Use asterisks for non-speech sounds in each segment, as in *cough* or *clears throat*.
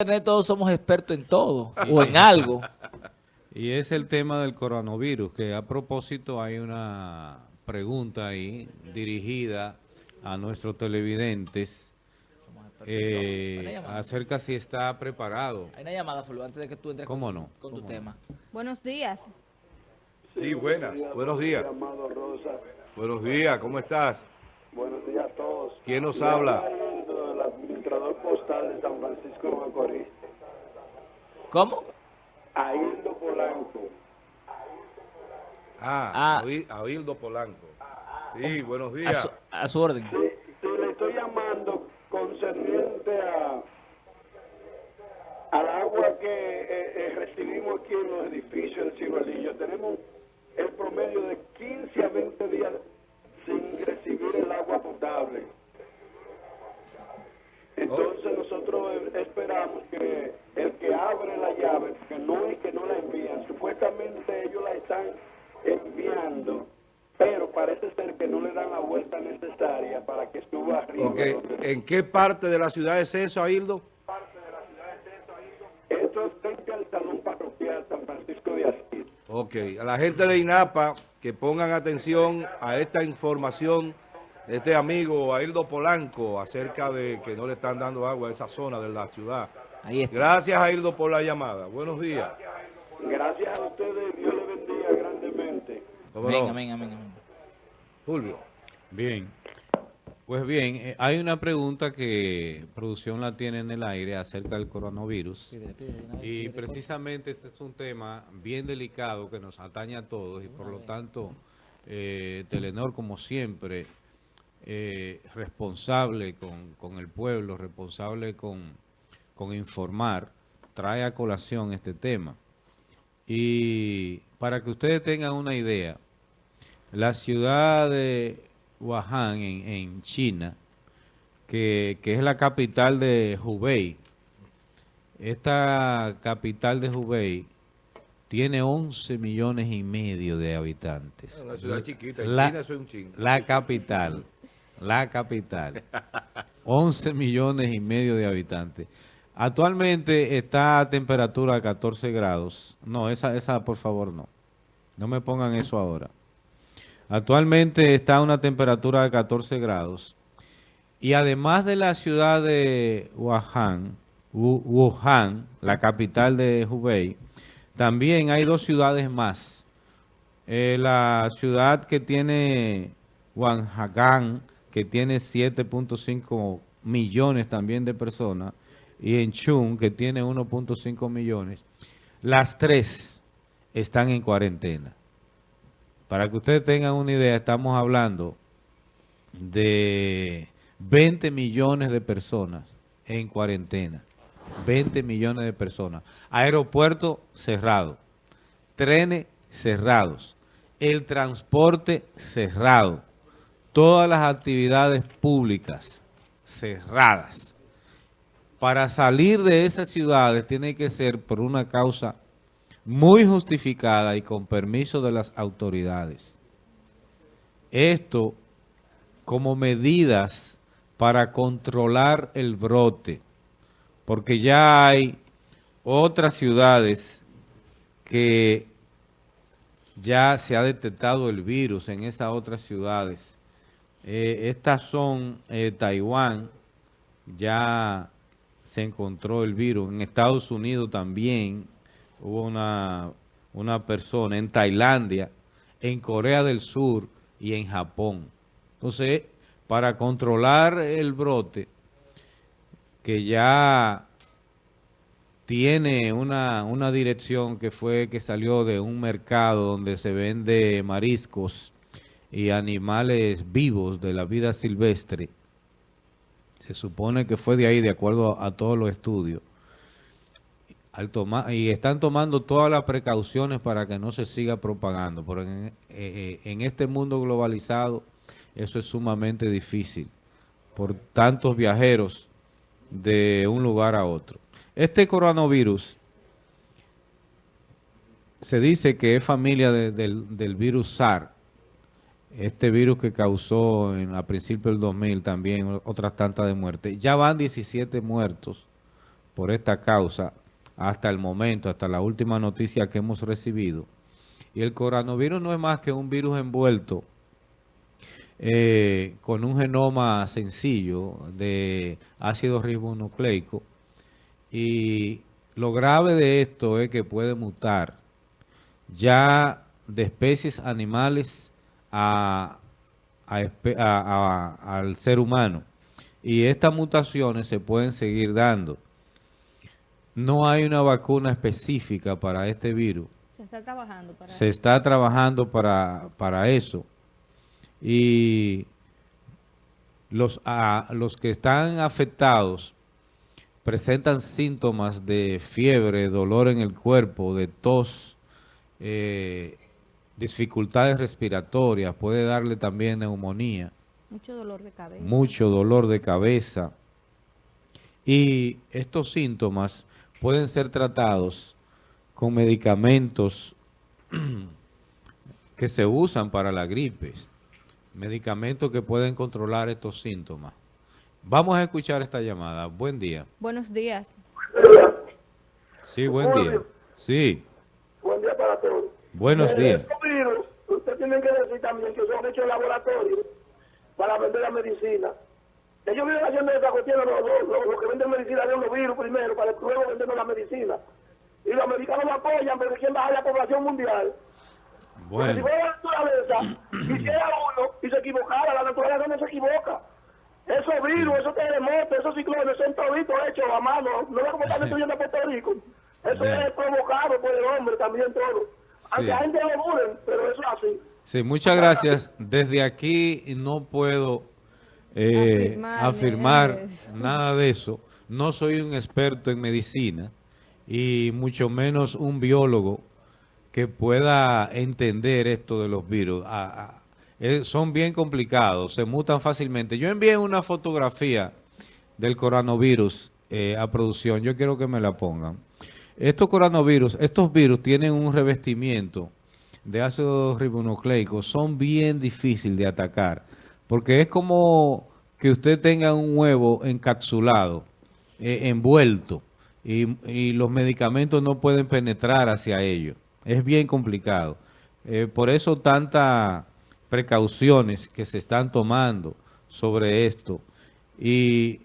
internet todos somos expertos en todo *laughs* o en algo. Y es el tema del coronavirus, que a propósito hay una pregunta ahí dirigida a nuestros televidentes eh, acerca si está preparado. Hay una llamada, Fulvio, antes de que tú entres ¿Cómo con, no? con tu ¿Cómo tema. Buenos días. Sí, buenas. Buenos días. Buenos días, ¿cómo estás? buenos días a todos. ¿Quién nos habla? Aildo, El administrador postal de San Francisco de Macorís. ¿Cómo? Aildo Polanco. Ah, Ah. Abildo Polanco. Sí, buenos A días. su, a su orden. Sí, sí, le estoy llamando concerniente a al agua que eh, eh, recibimos aquí en los edificios del Ciruelillo. ¿En qué parte de la ciudad es eso, Abildo? Esto es frente al Salón Parroquial San Francisco de Asís. Ok, a la gente de INAPA que pongan atención a esta información de este amigo Aildo Polanco acerca de que no le están dando agua a esa zona de la ciudad. Ahí está. Gracias, Aildo, por la llamada. Buenos días. Gracias a ustedes, Dios le bendiga grandemente. ¿Cómo Venga, venga, venga, venga. Fulvio. Bien. Pues bien, eh, hay una pregunta que producción la tiene en el aire acerca del coronavirus. Y precisamente este es un tema bien delicado que nos atañe a todos y por lo tanto eh, Telenor como siempre eh, responsable con, con el pueblo, responsable con, con informar, trae a colación este tema. Y para que ustedes tengan una idea, la ciudad de Wuhan en, en China, que, que es la capital de Hubei, esta capital de Hubei tiene 11 millones y medio de habitantes. Una ciudad chiquita. En La- China es un chingo. La capital, la capital. *laughs* 11 millones y medio de habitantes. Actualmente está a temperatura a 14 grados. No, esa, esa por favor no. No me pongan eso ahora. Actualmente está a una temperatura de 14 grados. Y además de la ciudad de Wuhan, Wu- Wuhan, la capital de Hubei, también hay dos ciudades más. Eh, la ciudad que tiene Guanghagan, que tiene 7.5 millones también de personas, y en Chun, que tiene 1.5 millones, las tres están en cuarentena. Para que ustedes tengan una idea, estamos hablando de 20 millones de personas en cuarentena. 20 millones de personas. Aeropuerto cerrado. Trenes cerrados. El transporte cerrado. Todas las actividades públicas cerradas. Para salir de esas ciudades tiene que ser por una causa muy justificada y con permiso de las autoridades. Esto como medidas para controlar el brote, porque ya hay otras ciudades que ya se ha detectado el virus en esas otras ciudades. Eh, estas son eh, Taiwán, ya se encontró el virus. En Estados Unidos también hubo una, una persona, en Tailandia, en Corea del Sur y en Japón. Entonces, para controlar el brote, que ya tiene una, una dirección que fue que salió de un mercado donde se vende mariscos y animales vivos de la vida silvestre. Se supone que fue de ahí, de acuerdo a, todos los estudios. Y están tomando todas las precauciones para que no se siga propagando. Pero en, eh, eh, en este mundo globalizado eso es sumamente difícil por tantos viajeros de un lugar a otro. Este coronavirus se dice que es familia de- del, virus SARS, este virus que causó en, a principios del 2000 también otras tantas de muerte. Ya van 17 muertos por esta causa hasta el momento, hasta la última noticia que hemos recibido. Y el coronavirus no es más que un virus envuelto eh, con un genoma sencillo de ácido ribonucleico. Y lo grave de esto es que puede mutar ya de especies animales a, al ser humano. Y estas mutaciones se pueden seguir dando. No hay una vacuna específica para este virus. Se está trabajando para Se está trabajando para, para eso. Y los, a- los que están afectados presentan síntomas de fiebre, dolor en el cuerpo, de tos, eh, dificultades respiratorias, puede darle también neumonía mucho dolor de cabeza. mucho dolor de cabeza. Y estos síntomas pueden ser tratados con medicamentos *clears throat* que se usan para la gripe. Medicamentos que pueden controlar estos síntomas. Vamos a escuchar esta llamada. Buen día. Buenos días. Sí, buen día. Sí, Buen día para todos. buenos días. usted tiene que decir también que son hechos en laboratorio para vender la medicina. Ellos vienen haciendo esa cuestión, los, los, los- los que venden medicina de los virus primero, para luego vendernos la medicina. Y los americanos lo apoyan, pero ¿quién baja la población mundial? Porque si Bueno, fuera la naturaleza, *clears throat* hiciera uno y se equivocara, la naturaleza no se equivoca. Esos virus, esos terremotos, esos ciclones son toditos hechos a mano, no es como están destruyendo a Puerto Rico. Eso Bien. es provocado por el hombre también todo. Sí. Aunque la gente lo duren, pero eso es así. sí, muchas gracias. Desde aquí no puedo eh, Afirmar, afirmar nada de eso. No soy un experto en medicina y mucho menos un biólogo que pueda entender esto de los virus. Ah, ah, eh, son bien complicados, se mutan fácilmente. Yo envié una fotografía del coronavirus eh, a producción, yo quiero que me la pongan. Estos coronavirus, estos virus tienen un revestimiento de ácido ribonucleico, son bien difíciles de atacar, porque es como que usted tenga un huevo encapsulado, eh, envuelto, y, los medicamentos no pueden penetrar hacia ellos. Es bien complicado. Eh, por eso tantas precauciones que se están tomando sobre esto. Y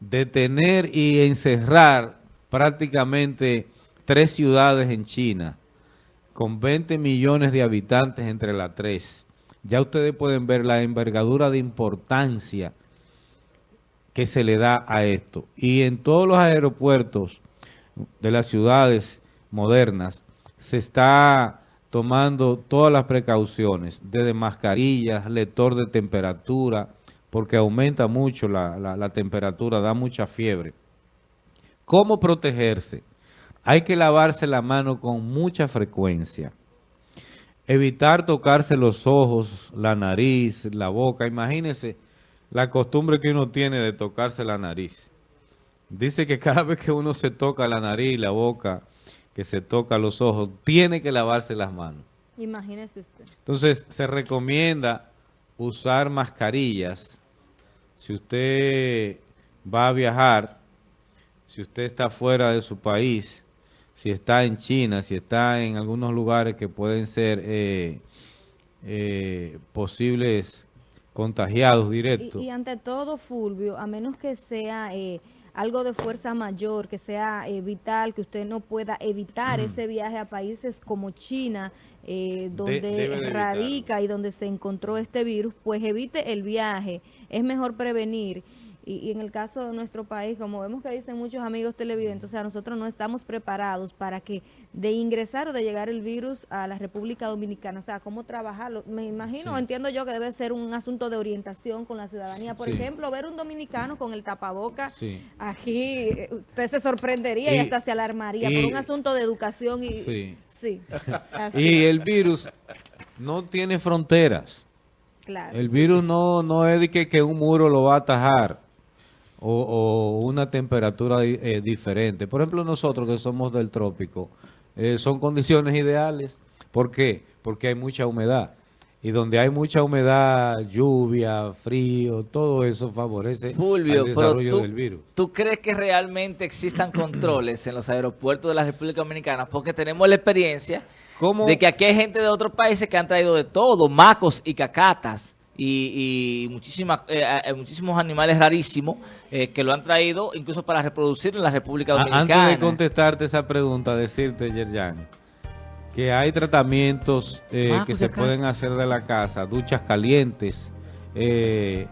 detener y encerrar prácticamente tres ciudades en China con 20 millones de habitantes entre las tres. Ya ustedes pueden ver la envergadura de importancia que se le da a esto. Y en todos los aeropuertos de las ciudades modernas se está tomando todas las precauciones, desde mascarillas, lector de temperatura, porque aumenta mucho la, la- la temperatura, da mucha fiebre. ¿Cómo protegerse? Hay que lavarse la mano con mucha frecuencia. Evitar tocarse los ojos, la nariz, la boca. Imagínense la costumbre que uno tiene de tocarse la nariz. Dice que cada vez que uno se toca la nariz, la boca, que se toca los ojos, tiene que lavarse las manos. Imagínese usted. Entonces, se recomienda usar mascarillas. Si usted va a viajar, si usted está fuera de su país, si está en China, si está en algunos lugares que pueden ser eh, eh, posibles contagiados directos. Y, y ante todo, Fulvio, a menos que sea eh, algo de fuerza mayor, que sea eh, vital, que usted no pueda evitar ese viaje a países como China, eh, donde de radica y donde se encontró este virus, pues evite el viaje. Es mejor prevenir. Y, y en el caso de nuestro país, como vemos que dicen muchos amigos televidentes, o sea, nosotros no estamos preparados para que de ingresar o de llegar el virus a la República Dominicana, o sea, cómo trabajarlo. Me imagino, Sí. entiendo yo que debe ser un asunto de orientación con la ciudadanía. Por Sí. ejemplo, ver un dominicano con el tapaboca, Sí. aquí eh, usted se sorprendería y, Y- hasta se alarmaría y- por un asunto de educación y... Sí. Sí, *laughs* así, Y el virus no tiene fronteras. claro. El virus no, no es de que, que un muro lo va a atajar o, o una temperatura eh, diferente. Por ejemplo, nosotros que somos del trópico, eh, son condiciones ideales. ¿Por qué? Porque hay mucha humedad. y donde hay mucha humedad, lluvia, frío, todo eso favorece Fulvio, al pero desarrollo tú, del virus. ¿tú crees que realmente existan controles en los aeropuertos de la República Dominicana? Porque tenemos la experiencia ¿Cómo? de que aquí hay gente de otros países que han traído de todo, macos y cacatas y, y muchísimas, eh, eh, muchísimos animales rarísimos eh, que lo han traído incluso para reproducir en la República Dominicana. Antes de contestarte esa pregunta, decirte, Yerjan, que hay tratamientos eh, Ah, que pues se acá. pueden hacer de la casa, duchas calientes, eh,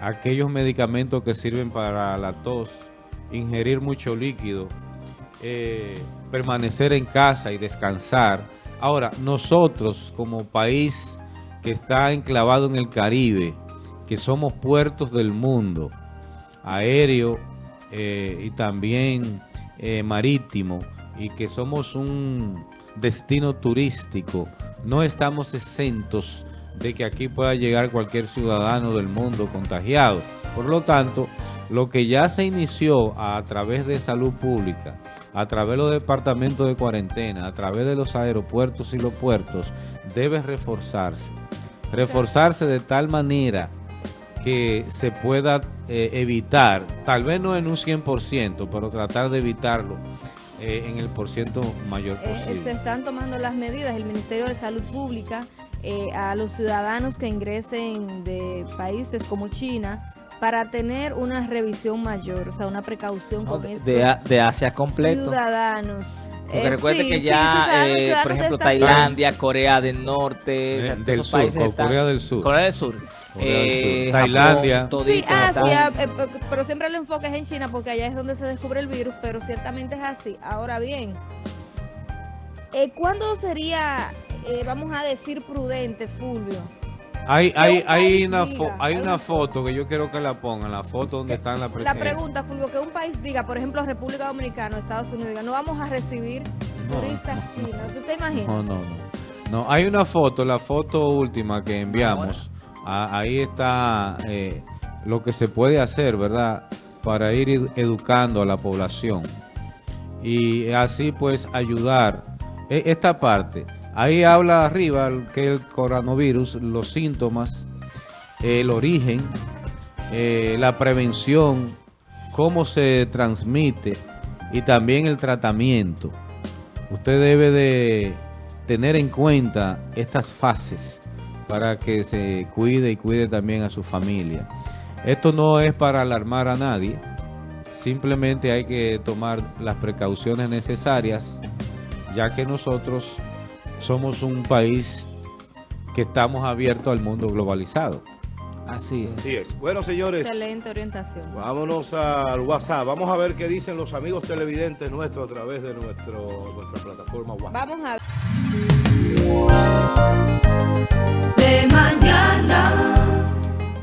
aquellos medicamentos que sirven para la tos, ingerir mucho líquido, eh, permanecer en casa y descansar. Ahora, nosotros como país que está enclavado en el Caribe, que somos puertos del mundo, aéreo eh, y también eh, marítimo, y que somos un destino turístico, no estamos exentos de que aquí pueda llegar cualquier ciudadano del mundo contagiado. Por lo tanto, lo que ya se inició a, través de salud pública, a través de los departamentos de cuarentena, a través de los aeropuertos y los puertos, debe reforzarse. Reforzarse de tal manera que se pueda eh, evitar, tal vez no en un 100%, pero tratar de evitarlo eh, en el porciento mayor Eh, se posible. están tomando las medidas, el Ministerio de Salud Pública, eh, a los ciudadanos que ingresen de países como China para tener una revisión mayor, o sea, una precaución No, con de, A- de Asia completo. ciudadanos. Porque Eh, recuerde sí, que sí, ya, ciudadanos- eh, por ejemplo, Tailandia, Corea del Norte, Eh, o sea, todos del sur, países co- están- Corea del Sur. Corea del Sur. Corea del Sur. Eh, Tailandia. Japón, Sí, todito Asia, pero siempre el enfoque es en China porque allá es donde se descubre el virus, pero ciertamente es así. Ahora bien, eh, ¿cuándo sería, eh, vamos a decir, prudente, Fulvio? Hay, hay, hay, una, diga, hay una foto que yo quiero que la pongan, la foto donde está la, La pregunta, Fulvio, que un país diga, por ejemplo, República Dominicana o Estados Unidos, diga, no vamos a recibir No, turistas chinos. ¿Tú te imaginas? No, no, no. No, hay una foto, la foto última que enviamos. Ah, ahí está eh, lo que se puede hacer, ¿verdad? Para ir ed- educando a la población. Y así pues ayudar. E- Esta parte, ahí habla arriba que el coronavirus, los síntomas, el origen, eh, la prevención, cómo se transmite y también el tratamiento. Usted debe de tener en cuenta estas fases para que se cuide y cuide también a su familia. Esto no es para alarmar a nadie, simplemente hay que tomar las precauciones necesarias, ya que nosotros somos un país que estamos abiertos al mundo globalizado. Así es. Así es. Bueno, señores. Excelente orientación. Vámonos al WhatsApp. Vamos a ver qué dicen los amigos televidentes nuestros a través de nuestra plataforma WhatsApp. Vamos a De mañana.